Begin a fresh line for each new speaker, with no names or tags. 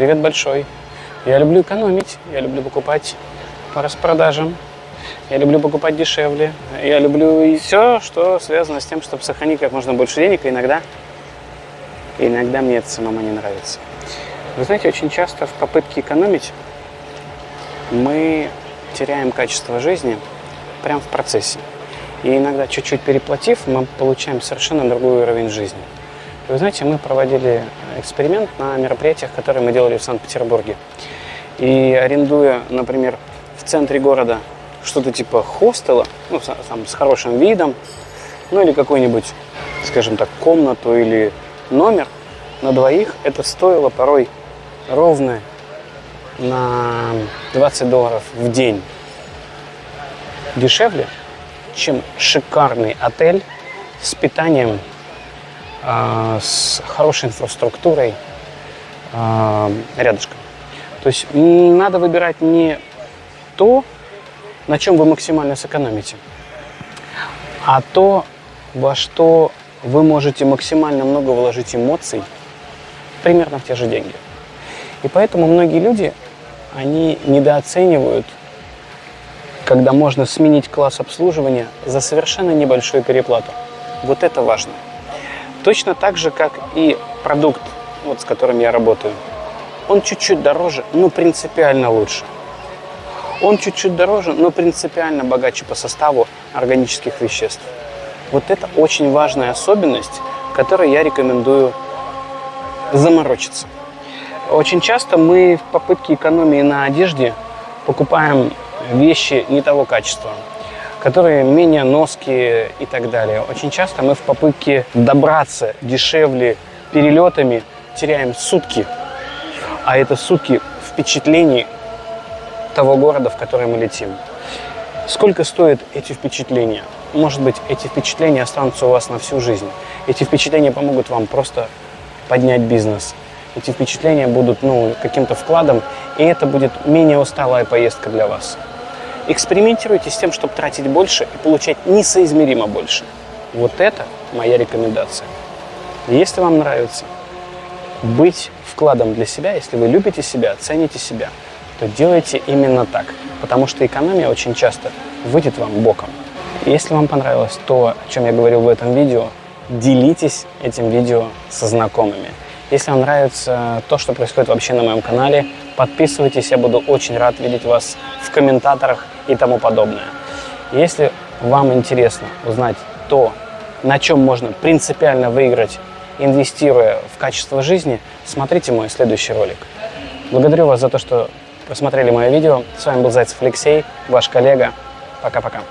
привет большой. Я люблю экономить, я люблю покупать по распродажам, я люблю покупать дешевле, я люблю и все, что связано с тем, чтобы сохранить как можно больше денег, и иногда, иногда мне это самому не нравится. Вы знаете, очень часто в попытке экономить мы теряем качество жизни прямо в процессе. И иногда, чуть-чуть переплатив, мы получаем совершенно другой уровень жизни. Вы знаете, мы проводили эксперимент на мероприятиях, которые мы делали в Санкт-Петербурге. И арендуя, например, в центре города что-то типа хостела, ну, там, с хорошим видом, ну или какую-нибудь, скажем так, комнату или номер на двоих, это стоило порой ровно на 20 долларов в день дешевле, чем шикарный отель с питанием с хорошей инфраструктурой а, рядышком. То есть надо выбирать не то, на чем вы максимально сэкономите, а то, во что вы можете максимально много вложить эмоций примерно в те же деньги. И поэтому многие люди, они недооценивают, когда можно сменить класс обслуживания за совершенно небольшую переплату. Вот это важно. Точно так же, как и продукт, вот, с которым я работаю. Он чуть-чуть дороже, но принципиально лучше. Он чуть-чуть дороже, но принципиально богаче по составу органических веществ. Вот это очень важная особенность, которой я рекомендую заморочиться. Очень часто мы в попытке экономии на одежде покупаем вещи не того качества которые менее ноские и так далее. Очень часто мы в попытке добраться дешевле перелетами теряем сутки, а это сутки впечатлений того города, в который мы летим. Сколько стоят эти впечатления? Может быть, эти впечатления останутся у вас на всю жизнь. Эти впечатления помогут вам просто поднять бизнес. Эти впечатления будут ну, каким-то вкладом, и это будет менее усталая поездка для вас. Экспериментируйте с тем, чтобы тратить больше и получать несоизмеримо больше. Вот это моя рекомендация. Если вам нравится быть вкладом для себя, если вы любите себя, цените себя, то делайте именно так, потому что экономия очень часто выйдет вам боком. Если вам понравилось то, о чем я говорил в этом видео, делитесь этим видео со знакомыми. Если вам нравится то, что происходит вообще на моем канале, подписывайтесь, я буду очень рад видеть вас в комментаторах и тому подобное. Если вам интересно узнать то, на чем можно принципиально выиграть, инвестируя в качество жизни, смотрите мой следующий ролик. Благодарю вас за то, что посмотрели мое видео. С вами был Зайцев Алексей, ваш коллега. Пока-пока.